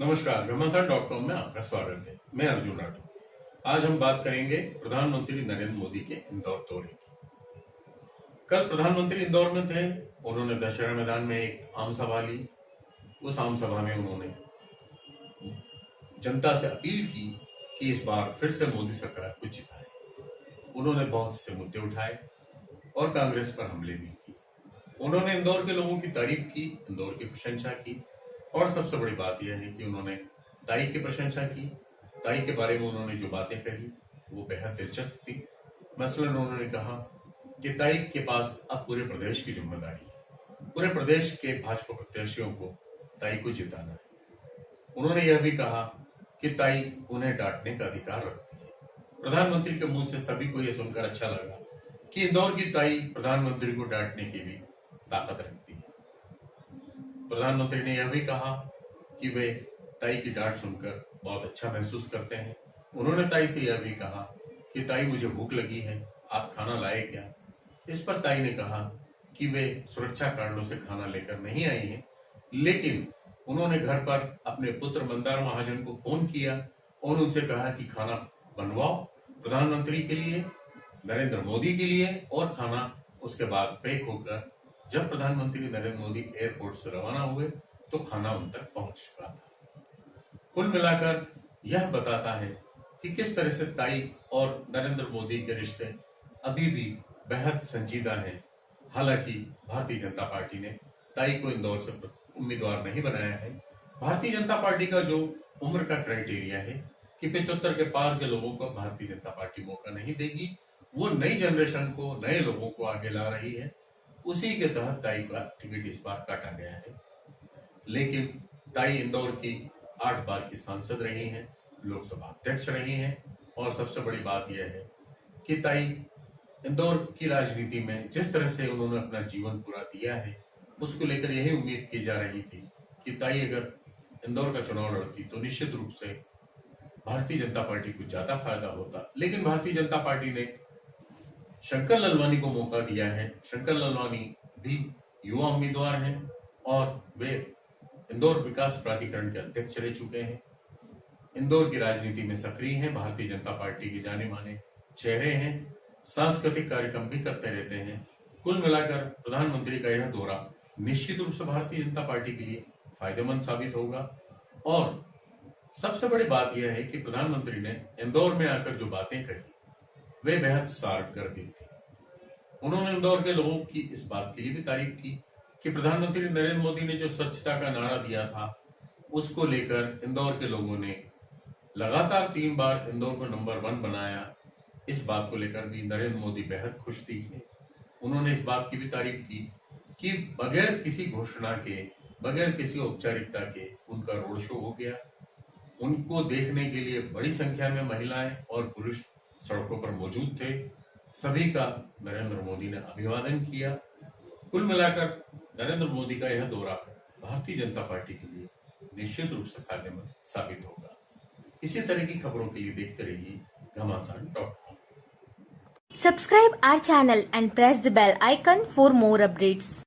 नमस्कार घमासान dot com में आपका स्वागत है। मैं अर्जुन राठौर। आज हम बात करेंगे प्रधानमंत्री नरेंद्र मोदी के इंदौर दौरे की। कल प्रधानमंत्री इंदौर में थे, उन्होंने दशहरा मैदान में एक आम सभा ली। उस आम सभा में उन्होंने जनता से अपील की कि इस बार फिर से मोदी सरकार को जिताए। उन्होंने बहुत से मुद्दे उठाए और कांग्रेस पर हमले भी किए। उन्होंने इंदौर के लोगों की तारीफ़ की, इंदौर की प्रशंसा की। और सबसे बड़ी बात यह है कि उन्होंने ताई की प्रशंसा की। ताई के बारे में उन्होंने जो बातें कही, वो बेहद दिलचस्प थी। मसलन उन्होंने कहा कि ताई के पास अब पूरे प्रदेश की ज़िम्मेदारी है। पूरे प्रदेश के भाजपा प्रत्याशियों को ताई को जिताना है। उन्होंने यह भी कहा कि ताई उन्हें डांटने का अधिकार रखती है। प्रधानमंत्री के मुँह से सभी को यह सुनकर अच्छा लगा कि इंदौर की ताई प्रधानमंत्री को डांटने की भी ताकत रखती प्रधानमंत्री ने यह भी कहा कि वे ताई की डांट सुनकर बहुत अच्छा महसूस करते हैं। उन्होंने ताई से यह भी कहा कि, ताई, मुझे भूख लगी है, आप खाना लाए क्या? इस पर ताई ने कहा कि, वे सुरक्षा कारणों से खाना लेकर नहीं आई हैं, लेकिन उन्होंने घर पर अपने पुत्र मंदार महाजन को फ़ोन किया और उनसे कहा कि, खाना बनवाओ प्रधानमंत्री के लिए, नरेंद्र मोदी के लिए और खाना उसके बाद पैक होकर जब प्रधानमंत्री नरेंद्र मोदी एयरपोर्ट से रवाना हुए तो खाना उन तक पहुँच चुका था। कुल मिलाकर, यह बताता है कि किस तरह से ताई और नरेंद्र मोदी के रिश्ते अभी भी बेहद संजीदा हैं। हालाँकि, भारतीय जनता पार्टी ने ताई को इंदौर से उम्मीदवार नहीं बनाया है। भारतीय जनता पार्टी का जो उम्र का क्राइटेरिया है कि पिछहत्तर के पार के लोगों को भारतीय जनता पार्टी मौका नहीं देगी, वो नई जनरेशन को, नए लोगों को आगे ला रही है। उसी के तहत ताई का टिकट इस बार काटा गया है। लेकिन ताई इंदौर की आठ बार की सांसद रही हैं, लोकसभा अध्यक्ष रही हैं, और सबसे बड़ी बात यह है कि ताई इंदौर की राजनीति में जिस तरह से उन्होंने अपना जीवन पूरा दिया है, उसको लेकर यही उम्मीद की जा रही थी कि ताई अगर इंदौर का चुनाव लड़ती तो निश्चित रूप से भारतीय जनता पार्टी को ज़्यादा फ़ायदा होता। लेकिन भारतीय जनता पार्टी ने शंकर ललवानी को मौका दिया है। शंकर ललवानी भी युवा उम्मीदवार हैं और वे इंदौर विकास प्राधिकरण के अध्यक्ष रह चुके हैं। इंदौर की राजनीति में सक्रिय हैं, भारतीय जनता पार्टी के जाने माने चेहरे हैं, सांस्कृतिक कार्यक्रम भी करते रहते हैं। कुल मिलाकर प्रधानमंत्री का यह दौरा निश्चित रूप से भारतीय जनता पार्टी के लिए फ़ायदेमंद साबित होगा। और सबसे बड़ी बात यह है कि प्रधानमंत्री ने इंदौर में आकर जो बातें कही वे बेहद सार्थक थे। उन्होंने इंदौर के लोगों की इस बात के लिए भी तारीफ़ की कि प्रधानमंत्री नरेंद्र मोदी ने जो स्वच्छता का नारा दिया था, उसको लेकर इंदौर के लोगों ने लगातार तीन बार इंदौर को नंबर वन बनाया। इस बात को लेकर भी नरेंद्र मोदी बेहद खुश दिखे। उन्होंने इस बात की भी तारीफ़ की कि बगैर किसी घोषणा के, बगैर किसी औपचारिकता के उनका रोड शो हो गया। उनको देखने के लिए बड़ी संख्या में महिलाएँ और पुरुष सड़कों पर मौजूद थे। सभी का नरेंद्र मोदी ने अभिवादन किया। कुल मिलाकर नरेंद्र मोदी का यह दौरा भारतीय जनता पार्टी के लिए निश्चित रूप से फ़ायदेमंद साबित होगा। इसी तरह की खबरों के लिए देखते रहिए Ghamasan dot com Subscribe our channel and press the bell icon for more updates.